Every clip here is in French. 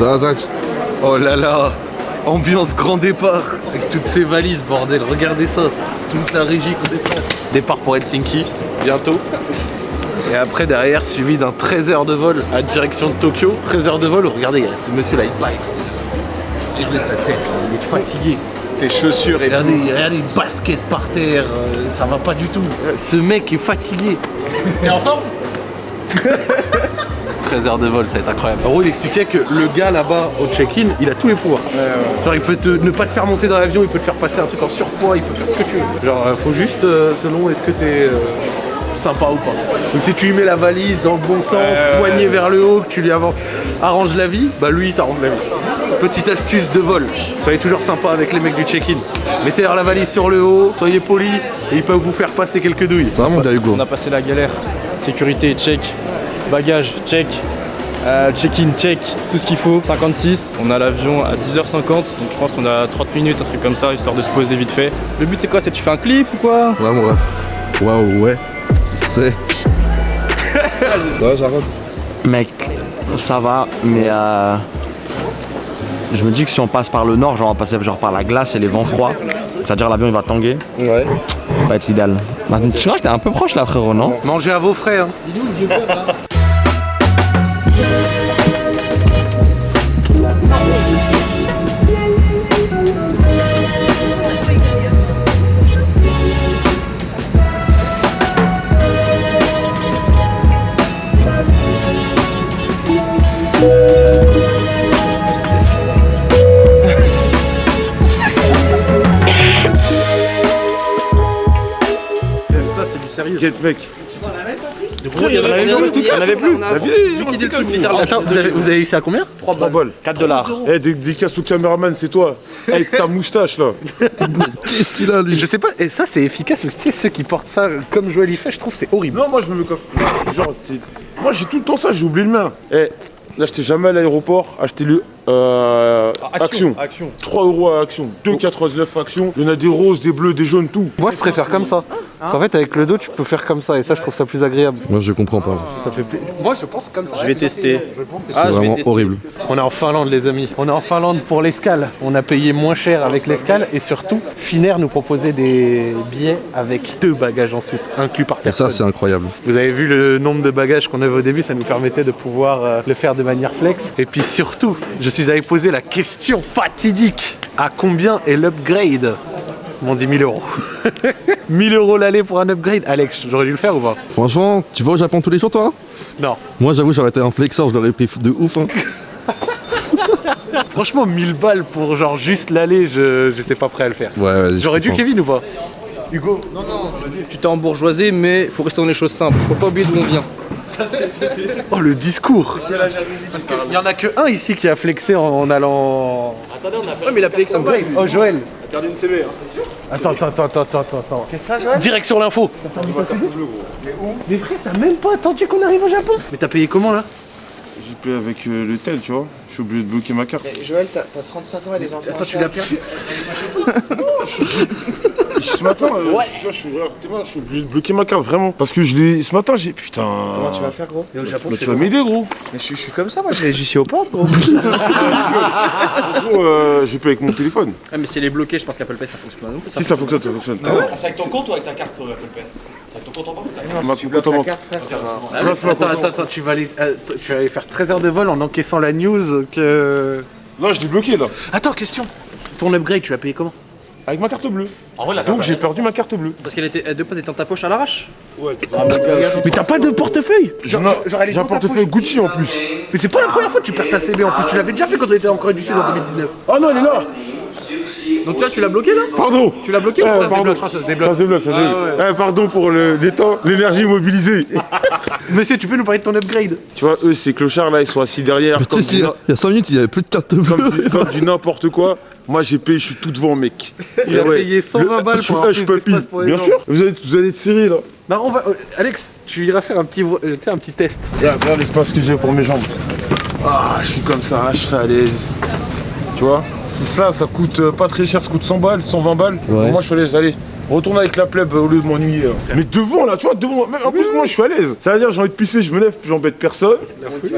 Zach Oh là là Ambiance grand départ avec toutes ces valises, bordel, regardez ça. C'est toute la régie qu'on déplace. Départ pour Helsinki, bientôt. Et après, derrière, suivi d'un 13 heures de vol à direction de Tokyo. 13 heures de vol, regardez, ce il baille. Et je laisse sa tête, là, il est fatigué. Tes chaussures et Regardez, regardez les baskets par terre, euh, ça va pas du tout. Ce mec est fatigué. T'es en forme? 13 heures de vol, ça va être incroyable. En gros, il expliquait que le gars là-bas au check-in, il a tous les pouvoirs. Genre, il peut te, ne pas te faire monter dans l'avion, il peut te faire passer un truc en surpoids, il peut faire ce que tu veux. Genre, euh, faut juste, euh, selon est-ce que t'es euh, sympa ou pas. Donc, si tu lui mets la valise dans le bon sens, poignet vers le haut, que tu lui arranges la vie, bah lui, il t'arrange la vie. Petite astuce de vol, soyez toujours sympa avec les mecs du check-in. Mettez leur la valise sur le haut, soyez polis, et ils peuvent vous faire passer quelques douilles. Ça va, mon gars, Hugo On a passé la galère. Sécurité, check. Bagage, check. Euh, Check-in, check. Tout ce qu'il faut. 56. On a l'avion à 10h50. Donc je pense qu'on a 30 minutes, un truc comme ça, histoire de se poser vite fait. Le but c'est quoi? C'est tu fais un clip ou quoi? Ouais, mon ref. Waouh, ouais. C'est. Ça va, Jarod Mec, ça va, mais euh, je me dis que si on passe par le nord, genre on va passer genre par la glace et les vents froids, c'est-à-dire l'avion il va tanguer, Ouais. ça va être l'idéal. Maintenant, tu vois que t'es un peu proche là frérot, non? Mangez à vos frais, hein. Ça, c'est du sérieux. Get mec. Il y en avait plus. Il y en avait plus. Attends, vous avez, vous avez eu ça à combien 3 balles. 4 dollars. Eh, des, casses au caméraman, c'est toi. Avec ta moustache là. Qu'est-ce qu'il a, lui Je sais pas, et ça c'est efficace, mais tu sais, ceux qui portent ça comme Joël y fait, je trouve c'est horrible. Non, moi je me mets comme. Genre, moi j'ai tout le temps ça, j'ai oublié le mien. Eh, n'achetez jamais à l'aéroport, achetez-le euh, action. Action. 3 euros à action, 2,99 action. Il y en a des roses, des bleus, des jaunes, tout. Moi je préfère comme ça. Qu'en fait, avec le dos, tu peux faire comme ça, et ça, je trouve ça plus agréable. Moi, je comprends pas. Ça fait. Moi, je pense comme ça. Je vais tester. C'est Ah, vraiment tester. horrible. On est en Finlande, les amis. On est en Finlande pour l'escale. On a payé moins cher avec l'escale, et surtout, Finnair nous proposait des billets avec deux bagages en soute, inclus par Et personne. ça, c'est incroyable. Vous avez vu le nombre de bagages qu'on avait au début, ça nous permettait de pouvoir euh, le faire de manière flex. Et puis surtout, je suis allé poser la question fatidique à combien est l'upgrade? M'ont dit 1000 euros. 1000 euros l'aller pour un upgrade. Alex, j'aurais dû le faire ou pas? Franchement, tu vas au Japon tous les jours, toi hein? Non. Moi, j'avoue, j'aurais été un flexeur, je l'aurais pris de ouf. Hein. Franchement, 1000 balles pour genre juste l'aller, je j'étais pas prêt à le faire. Ouais, ouais. je J'aurais dû. Kevin ou pas? Hugo Non, non, tu t'es embourgeoisé, mais faut rester dans les choses simples. Faut pas oublier d'où on vient. Oh le discours Parce qu'il y en a que un ici qui a flexé en, en allant. Ouais, mais il a payé que ça me paye. Oh Joël Perdu une CV. Attends, attends, attends, attends, attends, attends. Qu'est-ce que ça, Joël? Direct sur l'info. Mais frère, t'as même pas attendu qu'on arrive au Japon Mais t'as payé comment là? J'ai payé avec euh, le tel, tu vois. Je suis obligé de bloquer ma carte. Joël, t'as t'as 35 ans et des enfants. Attends, tu l'as perdu Ce matin, euh, tu vois, je suis, je suis obligé de bloquer ma carte, vraiment. Parce que je l'ai. Ce matin, j'ai. Putain. Comment tu vas faire, gros? Et au Japon, Bah, tu vas m'aider, gros. Mais je, je suis comme ça, moi, je suis aux portes, gros. Gros, euh, j'ai payé avec mon téléphone. Ah, mais si elle est bloquée, je pense qu'Apple Pay ça fonctionne pas non plus. Si ça fonctionne, ça fonctionne. C'est avec ton compte ou avec ta carte Apple Pay? C'est avec ton compte en banque Ma Tu bloques compte en banque. carte, frère, ça va. Grâce à ma Attends, compte en attends, attends, tu vas aller, euh, t- tu vas aller faire 13 heures de vol en encaissant la news que. Là, je l'ai bloqué, là. Attends, question. Ton upgrade, tu l'as payé comment? Avec ma carte bleue. Donc, j'ai perdu ma carte bleue. Parce qu'elle était, elle de base était dans ta poche à l'arrache Ouais, Mais t'as pas de portefeuille J'ai un j'ai un portefeuille Gucci en plus. Mais c'est pas la première fois que tu perds ta CB en plus, tu l'avais déjà fait quand on était en Corée du Sud en 2019. Ah non, elle est là. Donc toi, tu l'as bloqué là Pardon. Tu l'as bloqué Eh, ou ça se pardon. débloque ça se Ça se débloque, ça se débloque. Ah Eh, pardon pour le, les temps, l'énergie mobilisée. Monsieur, tu peux nous parler de ton upgrade tu vois, eux, ces clochards là, ils sont assis derrière comme il y a na- il y a 5 minutes, il y avait plus de carte bleue. comme du- comme du n'importe quoi. Moi, j'ai payé, je suis tout devant, mec. Il a payé 120 balles pour plus puppy. d'espace pour les Bien sûr. Vous allez, vous allez être serrés là. Bah on va... euh, Alex, tu iras faire un petit, euh, tu sais, un petit test. Regarde, regarde l'espace que j'ai pour mes jambes. Ah, je suis comme ça, je serai à l'aise. Tu vois? C'est ça, ça coûte euh, pas très cher, ça coûte 100 balles, 120 balles. Ouais. Moi, je suis à l'aise, allez. Retourne avec la plèbe au lieu de m'ennuyer. hein. Mais devant là, tu vois, devant, même, en plus moi je suis à l'aise. Ça veut dire j'ai envie de pisser, je me lève, j'embête personne.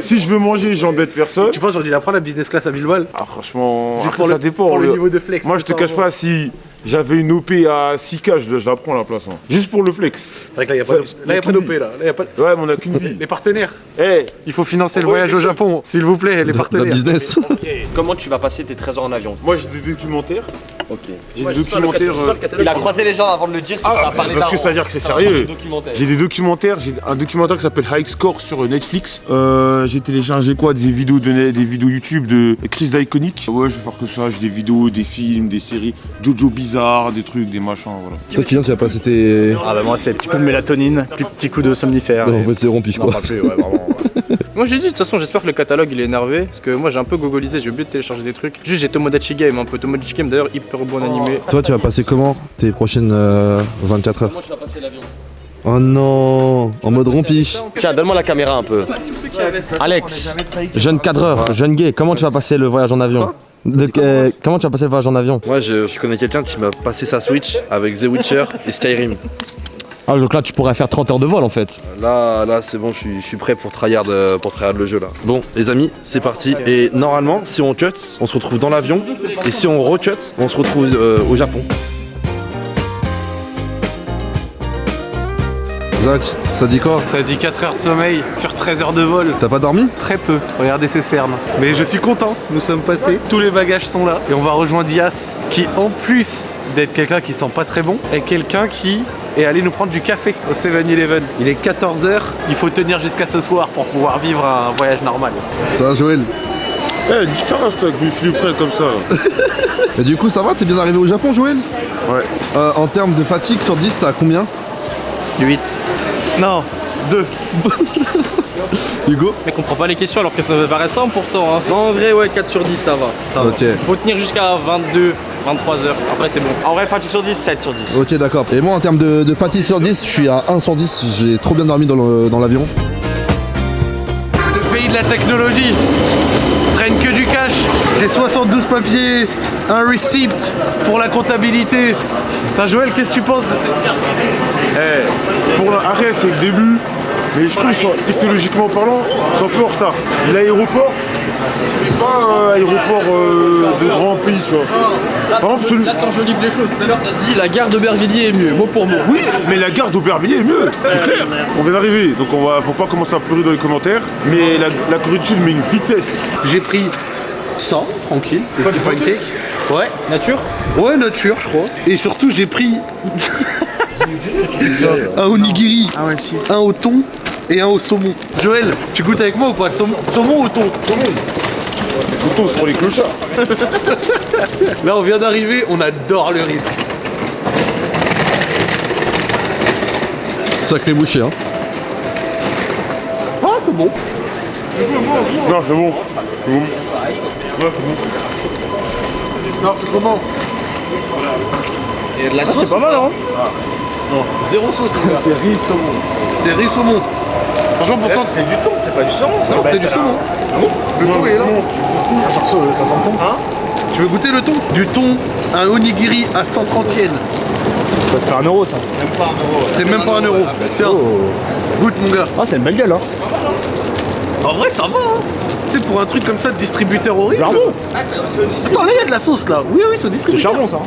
Si je veux manger, j'embête personne. Tu penses, j'aurais dû la prendre la business class à 1000 balles Ah franchement, Juste après, pour ça le- dépend. pour le le- niveau de flex, Moi je te ça cache envoie. pas si j'avais une OP à 6K, je, je la prends à la place. hein. Juste pour le flex. C'est vrai que là, il n'y a pas d'op- là, a pas... Ouais, mais on a qu'une vie. Les partenaires, Eh, il faut financer le voyage au. Japon, s'il vous plaît, les partenaires. business. Comment tu vas passer tes 13 heures en avion moi j'ai des documentaires. Ok. J'ai des documentaires. euh, Il a croisé les gens avant de le dire, c'est Ah, ça a parlé parce que ça veut dire que c'est sérieux. J'ai des documentaires, j'ai un documentaire qui s'appelle High Score sur Netflix. Euh, j'ai téléchargé quoi Des vidéos de des vidéos YouTube de Chris d'Iconic. Ouais, je vais faire que ça, j'ai des vidéos, des films, des séries, Jojo Bizarre, des trucs, des machins, voilà. Toi, Kylian, tu vas passer tes. Ah bah moi c'est petit coup de mélatonine, puis petit coup de somnifère. Non, et- en fait, c'est Non, quoi. pas plus, ouais, vraiment. moi j'ai dit, de toute façon, j'espère que le catalogue il est énervé. Parce que moi j'ai un peu gogolisé, j'ai oublié de télécharger des trucs. Juste j'ai Tomodachi Game un peu. Tomodachi Game d'ailleurs, hyper bon animé. Toi, tu vas passer comment tes prochaines euh, 24 heures? Comment tu vas passer l'avion? Oh non En mode rompiche. Tiens, donne-moi la caméra un peu. Alex, Jeune cadreur, jeune gay, comment tu vas passer le voyage en avion? De- euh, Comment tu vas passer le voyage en avion Moi, je, je connais quelqu'un qui m'a passé sa Switch avec The Witcher et Skyrim. Ah, donc là, tu pourrais faire 30 heures de vol en fait. Là, là, c'est bon, je suis, je suis prêt pour tryhard, euh, pour tryhard le jeu là. Bon, les amis, c'est parti. Et normalement, si on cut, on se retrouve dans l'avion. Et si on recut, on se retrouve euh, au Japon. Zach, ça dit quoi Ça dit 4 heures de sommeil sur 13 heures de vol. T'as pas dormi Très peu, regardez ces cernes. Mais je suis content, nous sommes passés, tous les bagages sont là. Et on va rejoindre Yas, qui en plus d'être quelqu'un qui sent pas très bon, est quelqu'un qui est allé nous prendre du café au 7-Eleven. Il est 14h, il faut tenir jusqu'à ce soir pour pouvoir vivre un voyage normal. Ça va, Joël Eh, dis toi avec mes près comme ça. Et du coup, ça va T'es bien arrivé au Japon, Joël Ouais. Euh, En termes de fatigue sur 10, t'as combien? 8. Non, 2. Hugo Mais comprends pas les questions alors que ça me paraît simple pourtant. Hein. Non, en vrai, ouais, 4 sur 10, ça va. Ça va. Ok. Faut tenir jusqu'à 22, 23 heures. Après, c'est bon. en vrai, fatigue sur 10, 7 sur 10. Ok, d'accord. Et moi, en termes de, de fatigue sur 10, je suis à 1 sur 10. J'ai trop bien dormi dans le- dans l'avion. Le pays de la technologie traîne que du cash. J'ai 72 papiers, un receipt pour la comptabilité. T'as Joël, qu'est-ce que tu penses de cette carte? Eh, pour l'arrêt, c'est le début. Mais je trouve, sont- technologiquement parlant, sont un peu en retard. L'aéroport, c'est pas un aéroport euh, de grand pays, tu vois. Par exemple, celui... Attends, je livre les choses. Tout à l'heure, t'as dit la gare d'Aubervilliers est mieux, mot pour mot. Oui, mais la gare d'Aubervilliers est mieux, c'est clair. On vient d'arriver, donc on va, faut pas commencer à pleurer dans les commentaires. Mais la, la Corée du Sud met une vitesse. J'ai pris 100, tranquille, le petit pancake. Ouais, Nature ouais, nature, je crois. Et surtout, j'ai pris un onigiri, Ah ouais, si. un au thon et un au saumon. Joël, tu goûtes avec moi ou pas? Saumon, saumon ou thon? Le ton, c'est pour les clochards. Là, on vient d'arriver, on adore le risque. Sacré boucher, hein. Ah, c'est bon. Non, c'est bon. C'est bon. Ouais, c'est bon. Non, c'est comment? Il y a de la sauce Pas mal, hein Zéro sauce. C'est riz saumon. C'est riz saumon. Franchement, pour ça, C'était du thon, c'était pas du saumon ça non, c'était du saumon. Ah bon Le thon est là. Ça sent, ça sent le thon Hein Tu veux goûter le thon Du thon, un onigiri à 130 yens. Ça se fait un euro, ça. C'est même pas un euro. Tiens, goûte mon gars. Ah, c'est une belle gueule, hein. En vrai, ça va. Hein. Tu sais, pour un truc comme ça de distributeur horrible. Charbon Attends, là, il y a de la sauce là. Oui, oui, c'est au C'est distributeur. charbon, ça.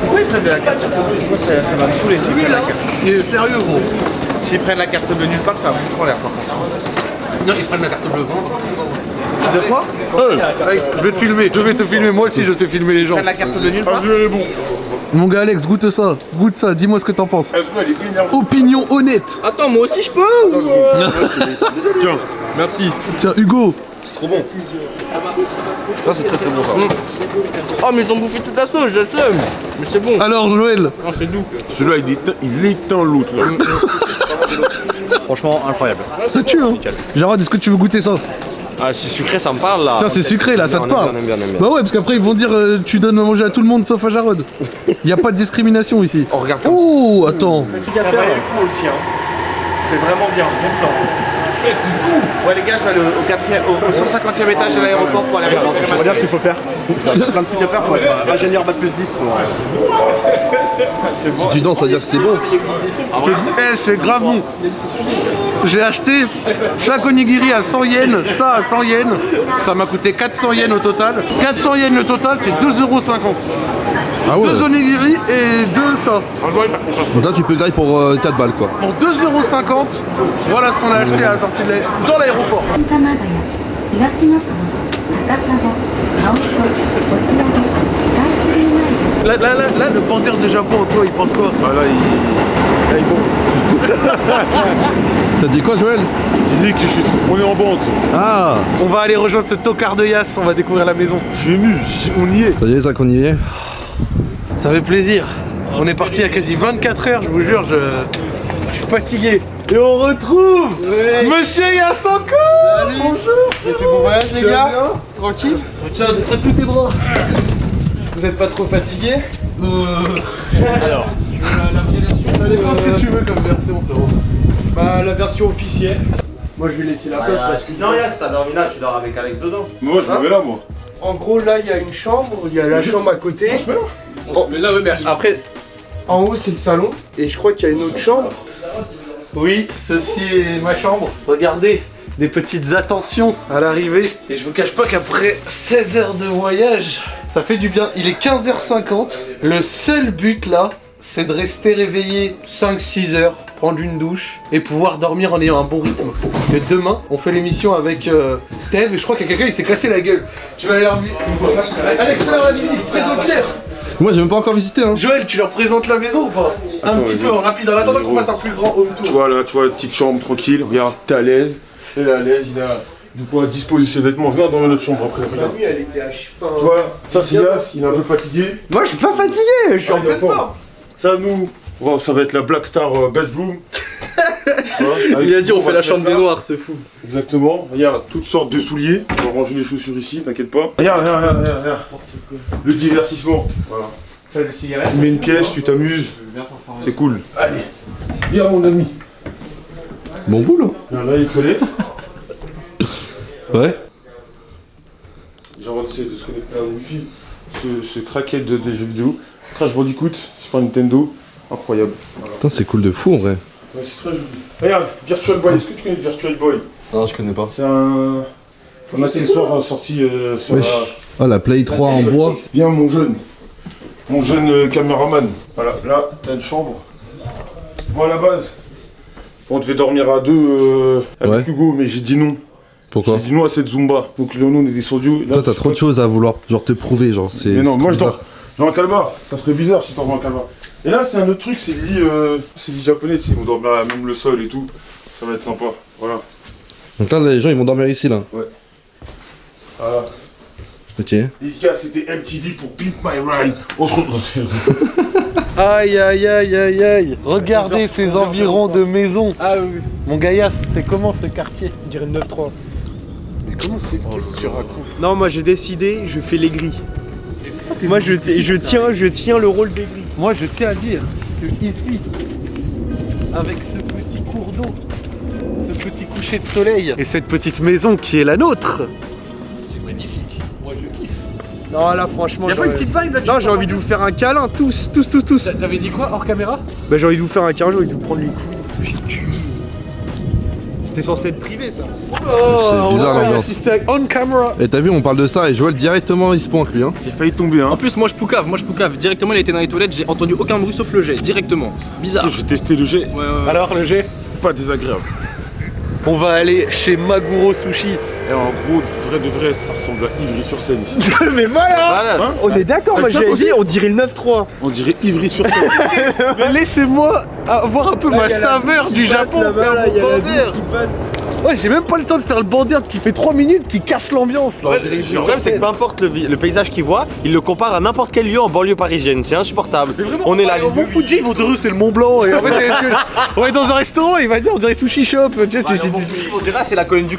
Pourquoi ils prennent de la carte Moi, ça, ça va me saouler s'ils prennent la carte. Il est sérieux, gros. S'ils prennent la carte de nulle part, ça va me foutre en l'air par contre. Non, ils prennent la carte bleue vendre. De quoi Alex, je vais te filmer. Je vais te filmer. Moi aussi, je sais filmer les Ils gens. prennent la carte de nulle part je est bon. Mon gars, Alex, goûte ça. Goûte ça. Dis-moi ce que t'en penses. Opinion honnête. Attends, moi aussi, je peux Tiens, Merci. Tiens, Hugo. Trop bon. Ça, c'est très très bon ça. Oh, mais ils ont bouffé toute la sauce, je le sais. Mais c'est bon. Alors, Joël. Non, c'est doux. celui-là, il éteint, il éteint l'autre là. Franchement, incroyable. Ça tue, hein. Jarod, est-ce que tu veux goûter ça? Ah, c'est sucré, ça me parle là. Tiens, c'est sucré là, ça te parle. Bah ouais, parce qu'après ils vont dire euh, tu donnes à manger à tout le monde sauf à Jarod. Y a pas de discrimination ici. Oh, regarde Oh, attends. ça valait le coup aussi, hein. C'était vraiment bien, bon plan. Ouais, les gars, je vais aller au, 4e, au, au 150e étage de l'aéroport pour aller répondre On va dire ce qu'il faut faire. Il y a plein de trucs à faire, faut être ingénieur bac plus 10 pour. Si tu danses, ça veut dire que c'est bon. Eh, c'est grave bon. J'ai acheté chaque onigiri à 100 yens, ça à 100 yens. Ça m'a coûté 400 yens au total. 400 yens le total, c'est 2,50€. Ah. Deux onigiri et deux ça. Donc là tu peux le pour euh, 4 balles quoi. Pour 2,50€, voilà ce qu'on a acheté à la sortie de dans l'aéroport. Là, là, là, le panthère de Japon, toi, il pense quoi? Bah là, il... Là, il T'as dit quoi Joël? Il dit que je suis... On est en bande. Ah. On va aller rejoindre ce tocard de Yass, on va découvrir la maison. Je suis ému, on y est. Ça y est Zach, on y est. Ça fait plaisir. On est parti il y a quasi 24 heures, je vous jure, je, je suis fatigué. Et on retrouve Monsieur Yass encore Bonjour Vous avez fait bon voyage les gars Tranquille Tiens, traite plus tes bras Vous êtes pas trop fatigué Alors, tu veux la, la vraie version Ça dépend ce que tu veux comme version, frérot. Bah, la version officielle. Moi, je vais laisser la place parce que. Non, Yas, t'as dormi là, tu dors avec Alex dedans. Moi, je me mets là, moi. En gros, là, il y a une chambre, il y a la chambre à côté. On se met là, ouais, mais après... En haut, c'est le salon. Et je crois qu'il y a une autre chambre. Oui, ceci est ma chambre. Regardez, des petites attentions à l'arrivée. Et je vous cache pas qu'après 16 heures de voyage, ça fait du bien. Il est 15h50. Le seul but là, c'est de rester réveillé 5-6 heures, prendre une douche et pouvoir dormir en ayant un bon rythme. Parce que demain, on fait l'émission avec euh, Tev et je crois qu'il y a quelqu'un qui s'est cassé la gueule. Je vais aller leur Alex, présente Pierre. Moi j'ai même pas encore visité hein. Joël, tu leur présentes la maison ou pas Un petit peu en rapide, en attendant qu'on fasse un plus grand home tour. Tu vois là, tu vois, petite chambre tranquille. Regarde, t'es à l'aise. Il est à l'aise, il a de quoi disposer ses vêtements. Viens dans notre chambre après. La nuit, elle était à cheval. Tu vois, ça c'est Yas, il est un peu fatigué. Moi, je suis pas fatigué, je suis en Ah, pleine forme. Ça, nous, va- ça va être la Black Star euh, Bedroom. Avec- Il a dit on fait la chambre des noirs, c'est fou. Exactement. Regarde, toutes sortes de souliers. On va ranger les chaussures ici, t'inquiète pas. Regarde, regarde, regarde. Le divertissement. Voilà. Fais des cigarettes. Tu mets une pièce, tu t'amuses. C'est cool. Allez, viens mon ami. Bon boulot. Là, les toilettes. Ouais. J'ai envie d'essayer de se connecter à Wi-Fi. Ce, ce craquet de, des jeux vidéo. Crash Bandicoot, Super Nintendo. Incroyable. Putain c'est cool de fou en vrai. Ouais, c'est très joli. Regarde, Virtual Boy. Est-ce que tu connais le Virtual Boy? Non je connais pas. C'est un, un accessoire euh, sorti euh, sur Wesh. la... Ah la Play 3 en bois. Viens mon jeune, mon jeune euh, caméraman. Voilà, là, t'as une chambre. Bon, à la base, on devait dormir à deux euh, avec Ouais. Hugo, mais j'ai dit non. Pourquoi J'ai dit non à cette Zumba. Donc là, nous, on est descendu. Là, Toi t'as trop de choses à vouloir genre te prouver genre c'est. Mais non, moi je dors. Dans un calbar. Ça serait bizarre si t'en dans un calbar. Et là, c'est un autre truc, c'est le lit, euh, c'est lit japonais, ils vont dormir à même le sol et tout. Ça va être sympa. Voilà. Donc là les gens ils vont dormir ici là. Voilà. Ok. Les gars, c'était MTV pour Pimp My Ride. On se retrouve. Aïe aïe aïe aïe aïe Regardez ces environs de maisons Ah oui, Mon Gaillasse, c'est comment ce quartier? Je dirais 9-3. Mais comment c'est Qu'est-ce que tu racontes? Non, moi j'ai décidé, je fais les grilles. Moi je, je tiens, je tiens le rôle grilles. Moi je tiens à dire que ici, avec ce petit cours d'eau, ce petit coucher de soleil et cette petite maison qui est la nôtre, c'est magnifique. Moi je kiffe. Non, là franchement, Y'a pas j'aurais- une petite vibe là Non, j'ai envie de vous faire un câlin, tous, tous, tous, tous. T'avais dit quoi hors caméra? Bah, j'ai envie de vous faire un câlin, j'ai envie de vous prendre les couilles, toucher le cul. C'était censé être privé ça. Oh, bizarre, on va l'ambiance. assister on camera. Et t'as vu on parle de ça et Joël directement il se pointe lui hein. J'ai failli tomber, hein. En plus, moi je poucave, moi je poucave. Directement, il était dans les toilettes, j'ai entendu aucun bruit sauf le jet, directement. Bizarre. J'ai testé le jet. Ouais, ouais, ouais. Alors le C'est pas désagréable. On va aller chez Maguro Sushi. Et en gros, vrai de vrai, ça ressemble à Ivry-sur-Seine ici. Mais voilà Hein On est d'accord, moi Ah, j'avais aussi dit, on dirait le 9-3. On dirait Ivry-sur-Seine. Laissez-moi avoir un peu ma saveur du Japon, là, mon Ouais, j'ai même pas le temps de faire le bandère qui fait 3 minutes qui casse l'ambiance là. Le problème, c'est que peu importe le, paysage qu'il voit, il le compare à n'importe quel lieu en banlieue parisienne. C'est insupportable. On est là, Au Mont Fuji, ils vont te dire c'est le Mont Blanc. Et en fait, on est dans un restaurant, il va dire on dirait sushi shop. Tu sais, tu- tu- tu- On dirait c'est la colonne du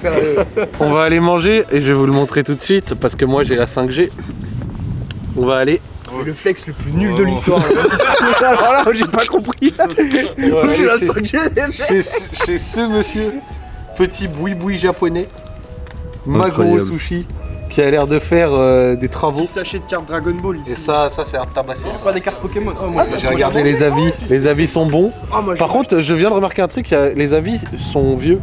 sérieux. On va aller manger et je vais vous le montrer tout de suite parce que moi j'ai la 5G. On va aller Le flex le plus nul de l'histoire. Alors là, j'ai pas compris. Chez, ce- chez ce monsieur, petit boui-boui japonais, Magoro Incroyable. Sushi, qui a l'air de faire euh, des travaux. Petit sachet de cartes Dragon Ball ici. Et ça, ça c'est un tabassé. C'est pas des cartes Pokémon. Oh, moi, J'ai regardé les avis, les avis sont bons. Ah, moi, Par contre, je viens de remarquer un truc, les avis sont vieux.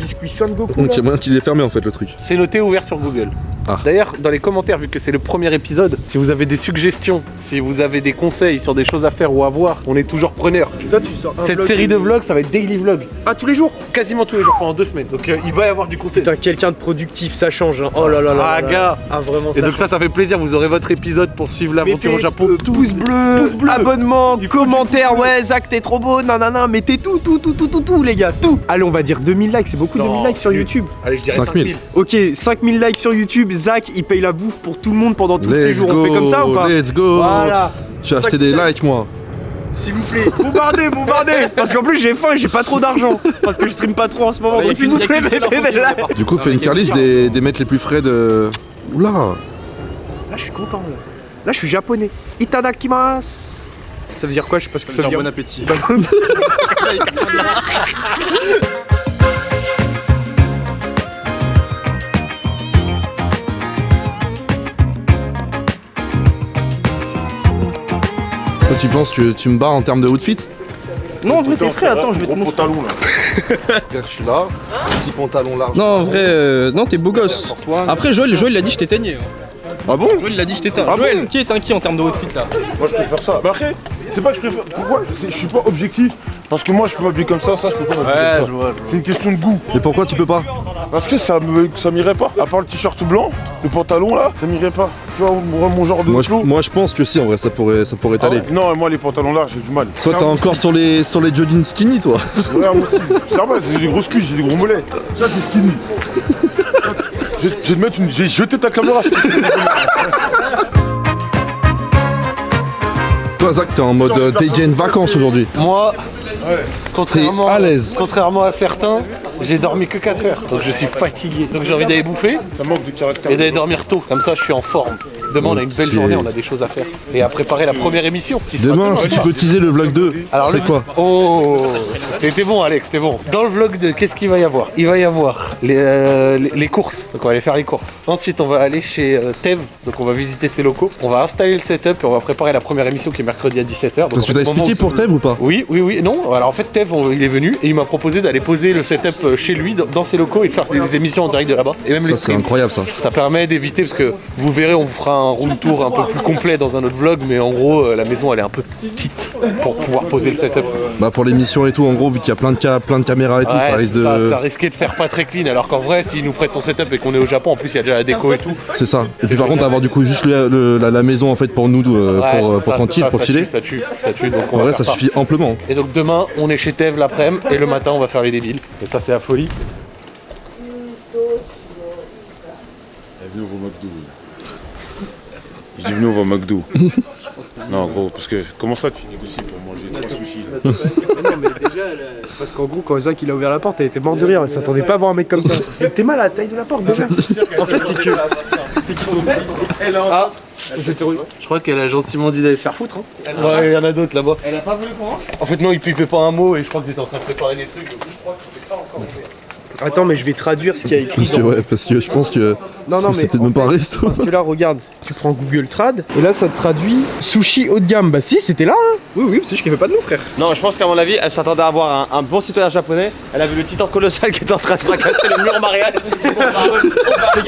Un biscuit Son Goku. Donc il y là. a moyen qu'il est fermé en fait le truc. C'est noté ouvert sur Google. Ah. D'ailleurs, dans les commentaires, vu que c'est le premier épisode, si vous avez des suggestions, si vous avez des conseils sur des choses à faire ou à voir, on est toujours preneur. Toi, tu sors un Cette vlog série de vlogs, ça va être daily vlog. Ah, tous les jours? Quasiment tous les jours pendant deux semaines. Donc euh, il va y avoir du contenu. Putain, quelqu'un de productif, ça change. hein. Oh là là là. Ah là là. gars Ah, vraiment, Et donc ça, ça fait plaisir, vous aurez votre épisode pour suivre l'aventure au Japon. euh, Tout. pouce bleu, Pouce bleu. abonnement, commentaire, ouais Zach t'es trop beau, nanana, mettez tout, tout, tout, tout, tout, tout les gars, tout Allez on va dire 2000 likes, c'est beaucoup Non, 2000 likes sur. YouTube. Allez, je dirais 5000. 5000. Ok, 5000 likes sur YouTube, Zach il paye la bouffe pour tout le monde pendant tout le Let's séjour, go, on fait comme ça ou pas Let's go. Voilà, Je vais acheter des likes. moi. s'il vous plaît, bombardez, bombardez. Parce qu'en plus j'ai faim et j'ai pas trop d'argent, parce que je stream pas trop en ce moment, donc s'il vous plaît mettez des likes Du coup, fais une tier list des, des mecs les plus frais de. Oula. Là je suis content là, là je suis japonais, itadakimasu. Ça veut dire quoi, je sais pas ce que Ça ça veut veut dire. dire bon appétit. Toi, tu penses que tu me bats en termes de outfit Non en vrai t'es frais, attends je vais te montrer pantalon là. Je suis là, petit pantalon large. Non, en vrai, euh, non, t'es beau gosse. Après, Joël, Joël, il a dit je t'éteignais. Ah bon? Joël, il a dit je t'éteins. Ah Joël, qui est un qui en termes de outfit là? Moi je peux faire ça. Bah après, c'est pas que je préfère. Pourquoi? Je suis pas objectif. Parce que moi je peux m'habiller comme ça, ça je peux pas m'habiller comme ça. vois. C'est une question de goût. Et pourquoi tu peux pas Parce que ça me ça m'irait pas. À part le t-shirt blanc, le pantalon là, ça m'irait pas. Tu vois, mon mon genre de moi je, moi je pense que si en vrai ça pourrait ça pourrait Ah t'aller. ouais Non, moi les pantalons larges, j'ai du mal. Toi t'es encore sur les sur les jogging skinny toi Ouais, moi aussi. C'est normal, j'ai des grosses cuisses, j'ai des gros mollets. Ça c'est skinny. Je vais je vais te mettre une. J'ai jeté ta caméra. Toi Zach t'es en mode euh, dégain vacances aujourd'hui. Moi, Contrairement, à l'aise. contrairement à certains, j'ai dormi que 4 heures. Donc je suis fatigué. Donc j'ai envie d'aller bouffer Ça manque de caractère. et d'aller dormir tôt. Comme ça, je suis en forme. Demain, on a une belle journée, on a des choses à faire. Et à préparer la première émission qui Demain si tu peux teaser le vlog 2, Alors c'est le quoi Oh T'es bon Alex, t'es bon. Dans le vlog de qu'est-ce qu'il va y avoir? Il va y avoir les, euh, les, les courses, donc on va aller faire les courses. Ensuite on va aller chez euh, Tev, donc on va visiter ses locaux. On va installer le setup et on va préparer la première émission qui est mercredi à 17h. Parce que t'as expliqué pour Tev ou pas? Oui, oui, oui. Non, alors en fait Tev on- il est venu et il m'a proposé d'aller poser le setup euh, chez lui, dans- dans ses locaux et de faire des, des émissions en direct de là-bas. Et même les Ça c'est streams. incroyable ça. Ça permet d'éviter parce que vous verrez, on vous fera un room tour un peu plus complet dans un autre vlog, mais en gros, euh, la maison elle est un peu petite pour pouvoir poser le setup. Bah pour l'émission et tout en gros vu qu'il y a plein de, ca- plein de caméras et tout ça risque de... ça risquait de faire pas très clean, alors qu'en vrai, s'il nous prête son setup et qu'on est au Japon, en plus il y a déjà la déco et tout. C'est ça. Et puis par contre avoir du coup juste le- le- la, la maison en fait pour nous euh, Ouais, pour, euh, pour ça, tranquille, ça, pour ça chiller. tue, ça tue, ça tue, donc on va ça suffit amplement. Et donc demain, on est chez Tev l'après-midi et le matin, on va faire les débiles. Et ça, c'est la folie. Bienvenue au McDo. Je dis venu au McDo. non, gros, parce que comment ça tu négocies pour manger trois sushis là non mais déjà, parce qu'en gros quand Zach il a ouvert la porte, elle était morte de rire, elle s'attendait pas à voir un mec comme ça. T'es mal à la taille de la porte déjà. En fait c'est que... C'est qu'ils sont... Ah c'était Je crois qu'elle a gentiment dit d'aller se faire foutre. Hein. Ouais, il y en a d'autres là-bas. Elle a pas voulu qu'on En fait, non, il pipait pas un mot et je crois que t'étais en train de préparer des trucs. donc je crois que c'était pas encore ouvert. Attends mais je vais traduire ce qu'il y a écrit Parce que dans... ouais, parce que je pense que Non, non, mais c'était même pas un resto. Parce que là, regarde, tu prends Google Trad, et là, ça te traduit sushi haut de gamme. Bah si, c'était là, hein Oui, oui, c'est juste qu'il veut pas de nous, frère. Non, je pense qu'à mon avis, elle s'attendait à avoir un, un bon citoyen japonais. Elle a vu le titan colossal qui était en train de fracasser le mur mariage.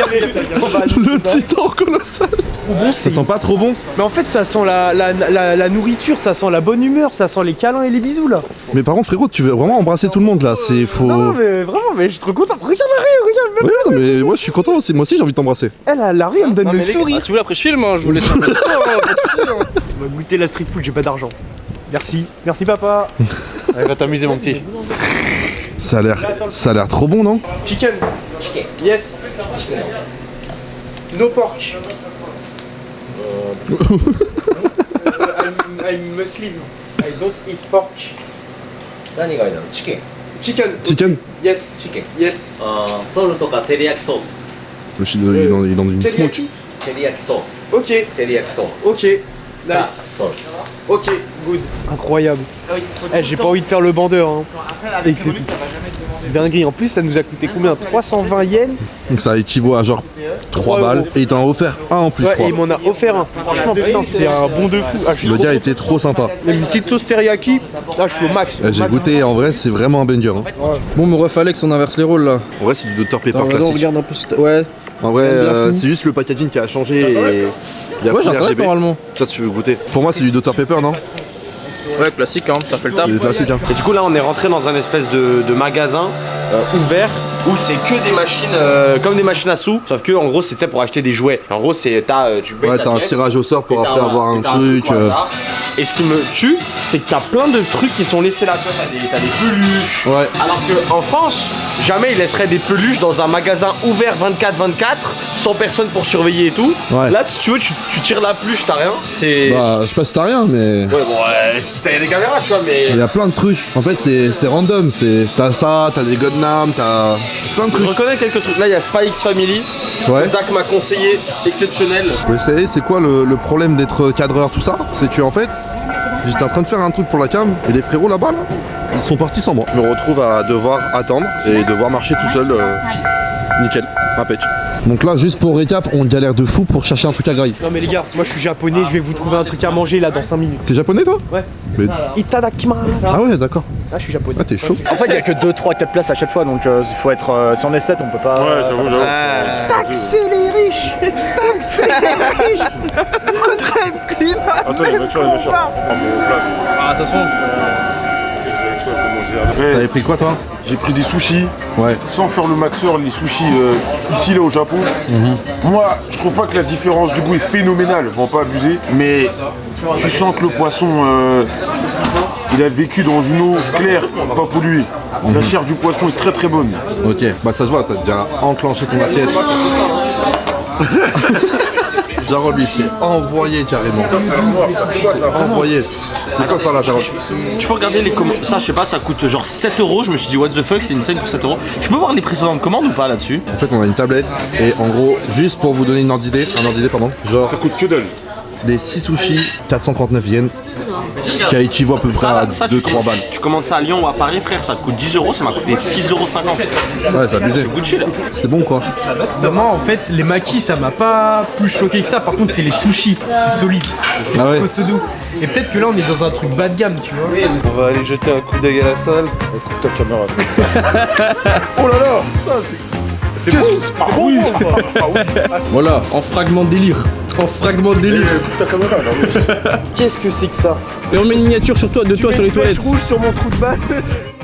Le titan colossal Trop bon, Ça sent pas trop bon Mais en fait, ça sent la, la, la, la nourriture, ça sent la bonne humeur, ça sent les câlins et les bisous, là. Mais par contre frérot tu veux vraiment embrasser tout le monde là, c'est faux... Non, mais vraiment, mais je trop content. Regarde la rue, regarde même. Ouais, non, mais moi je suis content aussi, moi aussi j'ai envie de t'embrasser. Elle, a la rue, elle me donne Non, le mais les gars, sourire. ah, si vous voulez, après je filme, hein, je vous laisse un peu. On va goûter la street food, j'ai pas d'argent. Merci, merci papa. Allez, va t'amuser, mon petit. Ça a l'air ça a l'air trop bon non Chicken. Chicken. Yes. No pork. I'm, I'm Muslim. I don't eat pork. 何がいいだろうチキン Chicken. Chicken Yes. Chicken. Yes. あーソルとか照り焼きソース Le chi- il est dans, il est dans une smoke. Teriyaki. 照り焼きソース Ok. 照り焼きソース Ok. Nice. Ok, good. Incroyable. Eh, j'ai pas envie de faire le bandeur. Hein. Et que c'est dinguerie. En plus, ça nous a coûté combien 320 yens Donc ça équivaut à genre 3 Trois balles et il t'en a offert un en plus. Ouais, et il m'en a offert un. Franchement, putain, c'est un bon de fou. Ah, Le gars était trop sympa. Même une petite sauce teriyaki. Là, je suis au max. Euh, J'ai goûté, en vrai, c'est vraiment un banger. hein. Bon, mon ref Alex, on inverse les rôles là. En vrai, c'est du Dr Pepper classique. regarde un peu. Ouais. En vrai, euh, c'est juste le packaging qui a changé et il y a Ouais, plus j'ai un RGB. normalement. Ça, tu veux goûter Pour moi, c'est du Dr Pepper, non Ouais, classique, hein, ça fait le taf. Classique. Hein. Et du coup là on est rentré dans un espèce de, de magasin euh, ouvert où c'est que des machines euh, comme des machines à sous sauf que en gros c'est tu pour acheter des jouets. En gros c'est t'as euh, tu Ouais, ta t'as un tirage au sort pour après avoir un t'as truc. euh. Et ce qui me tue, c'est que t'as plein de trucs qui sont laissés là. Tu T'as des, peluches. Ouais. Alors que en France, jamais ils laisseraient des peluches dans un magasin ouvert 24-24, sans personne pour surveiller et tout. Ouais. Là, si tu veux, tu, tu tires la peluche, t'as rien. C'est. Bah, je sais pas si t'as rien, mais. Ouais, bon, ouais, t'as des caméras, tu vois, mais. Il y a plein de trucs. En fait, c'est c'est random. C'est T'as ça, t'as des Godnam, t'as plein de Je reconnais quelques trucs. Là, il y a Spy X Family. Ouais. Zach m'a conseillé, exceptionnel. Vous savez, c'est quoi le, le problème d'être cadreur, tout ça? C'est que en fait, j'étais en train de faire un truc pour la cam et les frérots là-bas, là, ils sont partis sans moi. Je me retrouve à devoir attendre et devoir marcher tout seul. euh, nickel, impec. Donc là, juste pour récap, on galère de fou pour chercher un truc à graille. Non, mais les gars, moi je suis japonais, je vais vous trouver un truc à manger là dans 5 minutes. T'es japonais toi Ouais. Mais- Itadakimasu. Ah ouais, d'accord. Ah, je suis japonais. Ah, t'es chaud. En fait, il y a que 2, 3, 4 places à chaque fois, donc euh, il faut être. euh, si on est 7, on peut pas. Ouais, j'avoue, j'avoue. Taxer les riches Taxer les riches Retraite climat Attends, les voitures, les voitures. Ah, attention. T'avais pris quoi toi J'ai pris des sushis, Ouais. sans faire le maxeur, les sushis euh, ici là au Japon. Moi, je trouve pas que la différence du goût est phénoménale, on va pas abuser, mais tu sens que le poisson, euh, il a vécu dans une eau claire, pas polluée. La chair du poisson est très très bonne. Ok, bah ça se voit, t'as déjà enclenché ton assiette. Jarod lui s'est envoyé carrément. Envoyé. C'est quoi ça là, Jarod Tu peux regarder les commandes. Ça, je sais pas, ça coûte genre 7 euros. Je me suis dit, what the fuck, c'est une scène pour 7 euros. Tu peux voir les précédentes commandes ou pas là-dessus? En fait, on a une tablette et en gros, juste pour vous donner une ordre d'idée, un ordre d'idée, pardon, genre Ça coûte que dalle. Les 6 sushis, 439 yens, qui équivaut à peu près à ça, tu 2-3 commandes- balles. Tu commandes ça à Lyon ou à Paris, frère, ça te coûte 10 euros, ça m'a coûté 6,50 euros. Ouais, c'est abusé. Gucci là. C'est bon quoi. Moi, en fait, les maquis, ça m'a pas plus choqué que ça. Par contre, c'est les sushis. C'est solide. C'est Ah ouais. costaud. Et peut-être que là, on est dans un truc bas de gamme, tu vois. On va aller jeter un coup d'œil à la salle. Écoute ta caméra. oh là là Ça c'est... C'est bon Ah oui Voilà, en fragment de délire. En fragment de délire. Qu'est-ce que c'est que ça? Et on met une miniature sur toi, de toi sur les toilettes. rouge sur mon trou de balle.